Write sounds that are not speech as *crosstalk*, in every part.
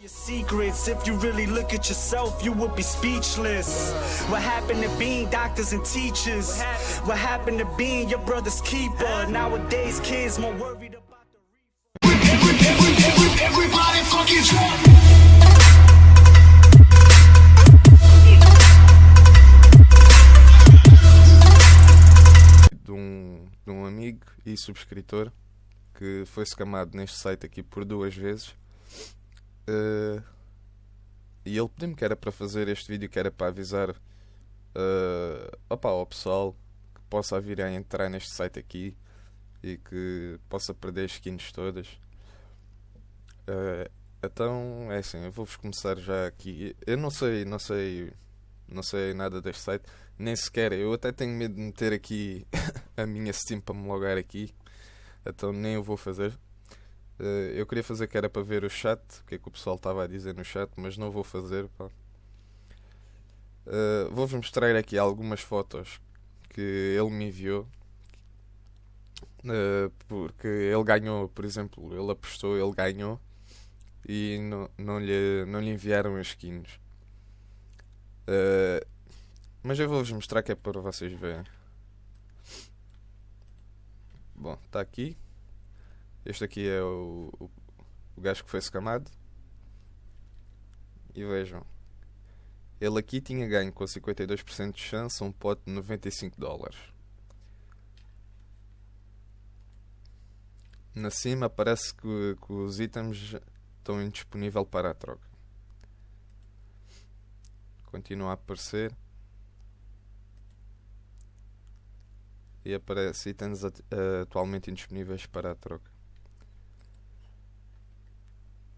your secrets. If you really look at yourself, you would be speechless. What happened to being doctors and teachers? What happened to being your brother's keeper? Nowadays, kids more worried about the drunk. um, um amigo e subscritor que foi scamado neste site aqui por duas vezes. Eh, e ele pediu-me que era para fazer este vídeo, que era para avisar eh, opa, ao pessoal que possa vir a entrar neste site aqui e que possa perder as skins todas. Eh, então é assim, eu vou-vos começar já aqui. Eu não sei, não sei, não sei nada deste site, nem sequer. Eu até tenho medo de meter aqui *laughs* a minha Steam para me logar aqui, então nem eu vou fazer. Eh, eu queria fazer que era para ver o chat, o que é que o pessoal estava a dizer no chat, mas não vou fazer. Eh, Vou-vos mostrar aqui algumas fotos que ele me enviou. Eh, porque ele ganhou, por exemplo, ele apostou, ele ganhou e não, não, lhe, não lhe enviaram as skins. Eh, mas eu vou-vos mostrar que é para vocês verem. Bom, está aqui. Este aqui é o, o, o gajo que foi escamado. E vejam. Ele aqui tinha ganho com 52% de chance um pote de 95 dólares. Na cima parece que, que os itens estão indisponíveis para a troca. Continua a aparecer. E aparece itens eh, atualmente indisponíveis para a troca.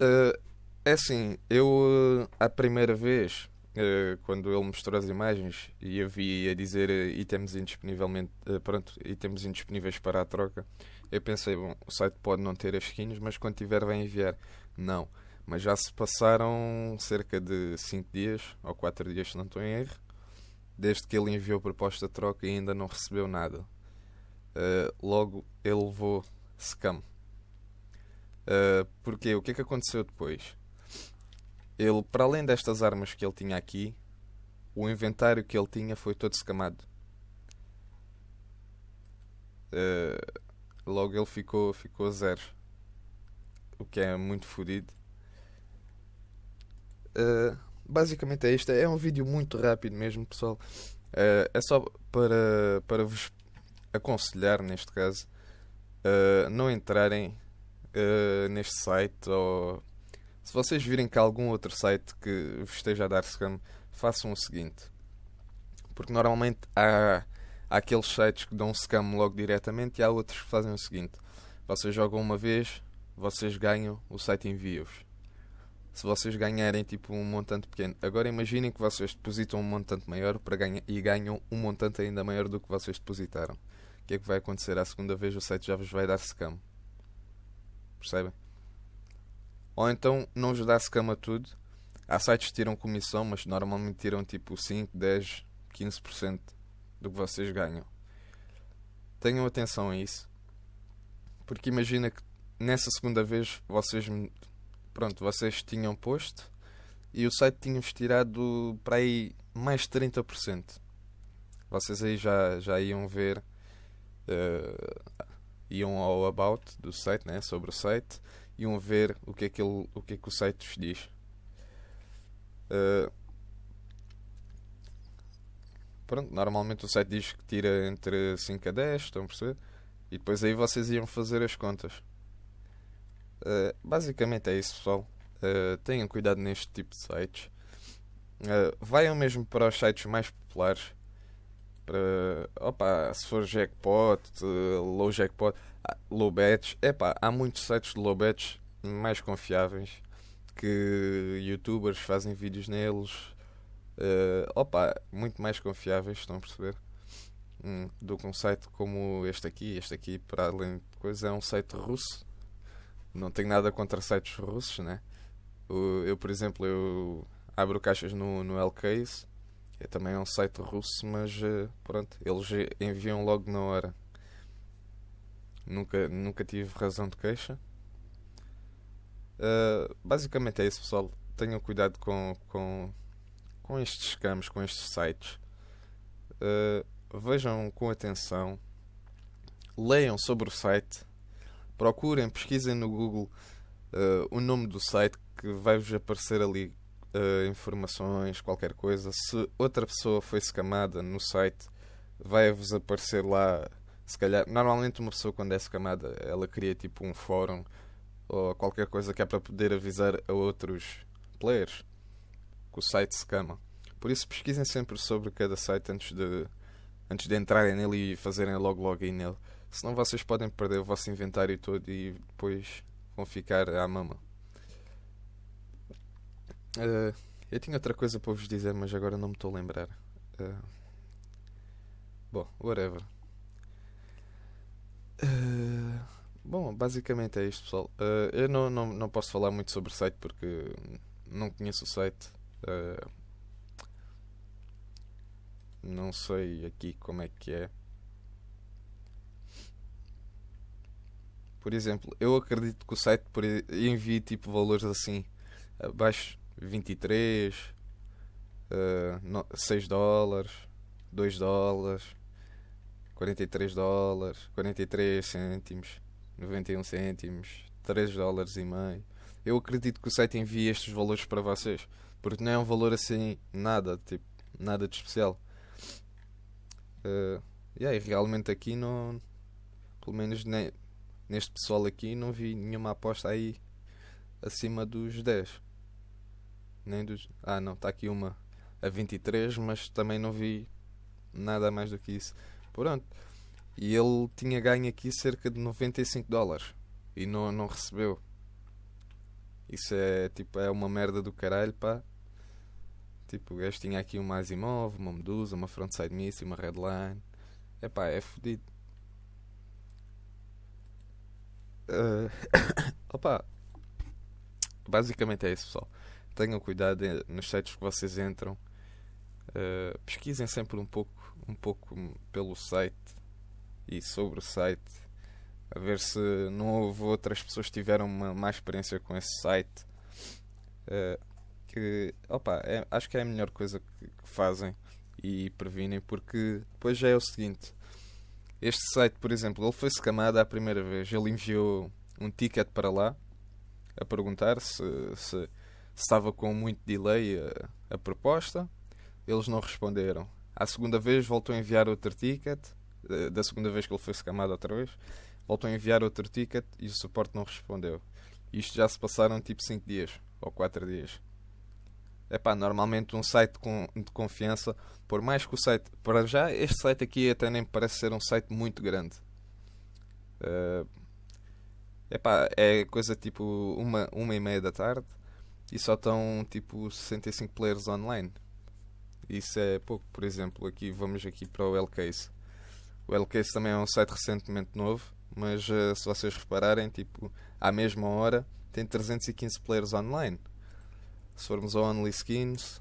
Eh, é assim, eu eh, a primeira vez, eh, quando ele mostrou as imagens e eu vi a dizer itens indisponívelmente, eh, pronto, itens indisponíveis para a troca, eu pensei, bom, o site pode não ter as skins, mas quando tiver vai enviar. Não, mas já se passaram cerca de 5 dias ou 4 dias, se não estou em erro, desde que ele enviou a proposta de troca e ainda não recebeu nada. Uh, logo ele levou scam. Uh, porque o que é que aconteceu depois? Ele, para além destas armas que ele tinha aqui, o inventário que ele tinha foi todo scamado. Uh, logo ele ficou, ficou a zero. O que é muito fodido. Uh, basicamente é isto. É um vídeo muito rápido mesmo, pessoal. Uh, é só para, para vos aconselhar, neste caso, uh, não entrarem uh, neste site ou se vocês virem que há algum outro site que esteja a dar scam, façam o seguinte. Porque normalmente há, há aqueles sites que dão scam logo diretamente e há outros que fazem o seguinte. Vocês jogam uma vez, vocês ganham, o site envia-vos. Se vocês ganharem tipo um montante pequeno, agora imaginem que vocês depositam um montante maior para ganhar, e ganham um montante ainda maior do que vocês depositaram. O que é que vai acontecer? À segunda vez o site já vos vai dar scam. Percebem? Ou então não vos dá scam a tudo. Há sites que tiram comissão, mas normalmente tiram tipo 5, 10, 15% do que vocês ganham. Tenham atenção a isso. Porque imagina que nessa segunda vez vocês pronto, vocês tinham posto e o site tinha-vos tirado para aí mais 30%. Vocês aí já, já iam ver eh, iam ao about do site, né, sobre o site, iam ver o que é que, ele, o, que é que o site vos diz. Eh, pronto, normalmente o site diz que tira entre 5 a 10, estão a perceber? E depois aí vocês iam fazer as contas. Eh, basicamente é isso, pessoal. Eh, tenham cuidado neste tipo de sites. Eh, vaiam mesmo para os sites mais populares para opa, se for jackpot, eh, low jackpot, ah, low bets, epá, há muitos sites de low bets mais confiáveis que youtubers fazem vídeos neles, eh, opa, muito mais confiáveis, estão a perceber? Hum, do que um site como este aqui. Este aqui, para além de coisa, é um site russo. Não tenho nada contra sites russos, né? Eu, por exemplo, eu abro caixas no, no LCase é também um site russo, mas eh, pronto, eles enviam logo na hora. Nunca, nunca tive razão de queixa. Uh, basicamente é isso, pessoal. Tenham cuidado com, com, com estes scams, com estes sites. Uh, vejam com atenção, leiam sobre o site, procurem, pesquisem no Google uh, o nome do site que vai-vos aparecer ali uh, informações, qualquer coisa. Se outra pessoa foi escamada no site, vai-vos aparecer lá. Se calhar, normalmente uma pessoa quando é escamada, ela cria tipo um fórum ou qualquer coisa que é para poder avisar a outros players que o site se cama. Por isso pesquisem sempre sobre cada site antes de, antes de entrarem nele e fazerem logo login nele. Senão vocês podem perder o vosso inventário todo e depois vão ficar à mama. Uh, eu tinha outra coisa para vos dizer, mas agora não me estou a lembrar. Uh, bom, whatever. Uh, bom, basicamente é isto, pessoal. eu não, não, não posso falar muito sobre o site porque não conheço o site. não sei aqui como é que é. Por exemplo, eu acredito que o site envie tipo valores assim abaixo 23, uh, 6 dólares, 2 dólares, 43 dólares, 43 cêntimos, 91 cêntimos, 3 dólares e meio. Eu acredito que o site envie estes valores para vocês, porque não é um valor assim, nada, tipo, nada de especial. Uh, yeah, e realmente aqui não, pelo menos ne, neste pessoal aqui, não vi nenhuma aposta aí acima dos 10 nem dos. Ah, não, está aqui uma a 23, mas também não vi nada mais do que isso. Pronto. E ele tinha ganho aqui cerca de 95 dólares e não, não recebeu. Isso é tipo, é uma merda do caralho, pá. Tipo, o gajo tinha aqui uma Asimov, uma Medusa, uma Frontside Missile, uma Redline. É pá, é fodido. Uh... *coughs* Opa, basicamente é isso, pessoal tenham cuidado nos sites que vocês entram. Uh, pesquisem sempre um pouco, um pouco pelo site e sobre o site, a ver se não houve outras pessoas que tiveram uma má experiência com esse site. Uh, que opa, é, acho que é a melhor coisa que, que fazem e previnem, porque depois já é o seguinte: este site, por exemplo, ele foi escamado à primeira vez, ele enviou um ticket para lá a perguntar se, se estava com muito delay a, a proposta, eles não responderam. À segunda vez voltou a enviar outro ticket, da segunda vez que ele foi escamado outra vez, voltou a enviar outro ticket e o suporte não respondeu. Isto já se passaram tipo 5 dias ou 4 dias. É pá, normalmente um site de confiança, por mais que o site. Para já, este site aqui até nem parece ser um site muito grande. Uh, epá, é coisa tipo uma, uma e meia da tarde e só estão tipo 65 players online. Isso é pouco, por exemplo, aqui vamos aqui para o Lcase. O Lcase também é um site recentemente novo, mas uh, se vocês repararem, tipo, à mesma hora tem 315 players online. Se formos ao Only Skins,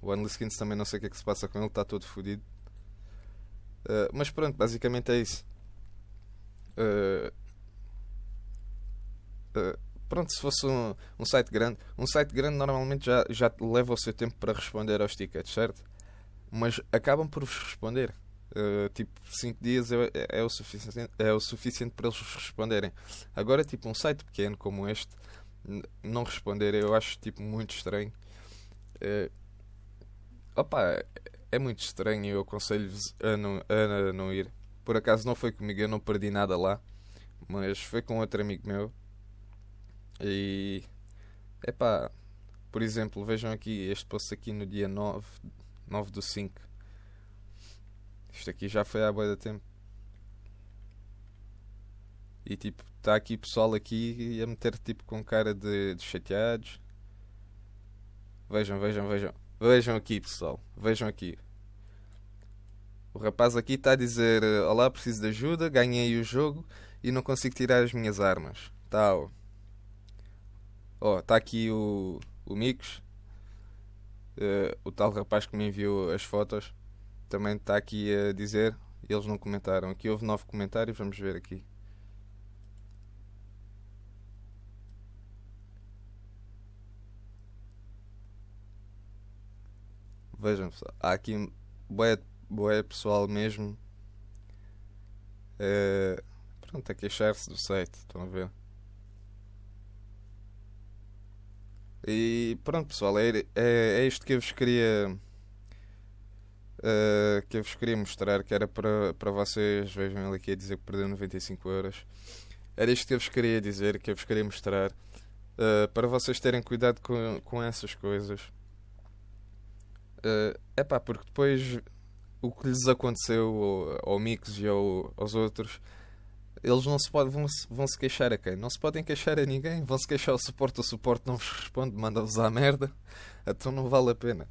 o Only Skins também não sei o que é que se passa com ele, está todo fodido. Uh, mas pronto, basicamente é isso. Uh, pronto, se fosse um, um, site grande, um site grande normalmente já, já leva o seu tempo para responder aos tickets, certo? Mas acabam por vos responder. Uh, tipo, 5 dias é, é, o suficiente, é o suficiente para eles responderem. Agora, tipo, um site pequeno como este, não responder, eu acho tipo muito estranho. Uh, opa, é muito estranho eu aconselho-vos a não, a não ir. Por acaso não foi comigo, eu não perdi nada lá, mas foi com outro amigo meu e epá, por exemplo, vejam aqui este post aqui no dia 9, 9 do 5. Isto aqui já foi há boa tempo. E tipo, está aqui pessoal aqui a meter tipo com cara de, de chateados. Vejam, vejam, vejam. Vejam aqui pessoal. Vejam aqui. O rapaz aqui está a dizer: Olá, preciso de ajuda, ganhei o jogo e não consigo tirar as minhas armas. Tal. Ó, oh, tá aqui o, o Micos, uh, o tal rapaz que me enviou as fotos, também está aqui a dizer. Eles não comentaram. Aqui houve nove comentários, vamos ver aqui. Vejam pessoal, há aqui boé, boé pessoal mesmo. Uh, pronto, é a queixar-se do site, estão a ver? E pronto, pessoal, é, é, é isto que eu vos queria. eh, que eu vos queria mostrar, que era para, para vocês. Vejam ele aqui a dizer que perdeu 95 euros. Era isto que eu vos queria dizer, que eu vos queria mostrar. eh, para vocês terem cuidado com, com essas coisas. É uh, pá, porque depois o que lhes aconteceu ao, ao Mix e ao, aos outros, eles não se podem, vão, -se, vão se queixar a quem? Não se podem queixar a ninguém, vão se queixar ao suporte, o suporte não vos responde, manda-vos à merda, *laughs* então não vale a pena.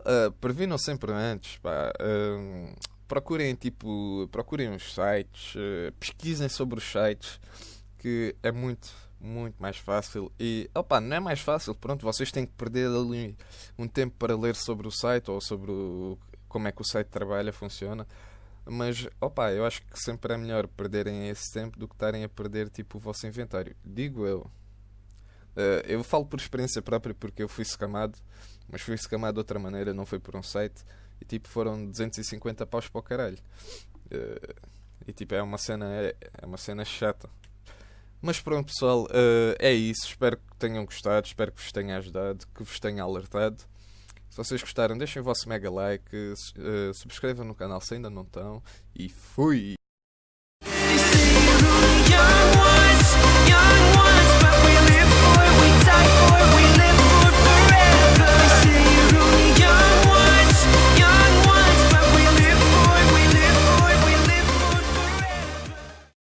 Uh, previnam sempre antes, pá. Uh, procurem tipo, procurem os sites, uh, pesquisem sobre os sites, que é muito, muito mais fácil. E, opa, não é mais fácil, pronto, vocês têm que perder ali um tempo para ler sobre o site ou sobre o, como é que o site trabalha, funciona. Mas, opa, eu acho que sempre é melhor perderem esse tempo do que estarem a perder, tipo, o vosso inventário. Digo eu. Uh, eu falo por experiência própria porque eu fui scamado, mas fui scamado de outra maneira, não foi por um site. E, tipo, foram 250 paus para o caralho. Uh, e, tipo, é uma cena, é, é uma cena chata. Mas pronto, pessoal, uh, é isso. Espero que tenham gostado, espero que vos tenha ajudado, que vos tenha alertado. Se vocês gostaram, deixem o vosso mega like, uh, subscrevam no canal se ainda não estão. E fui!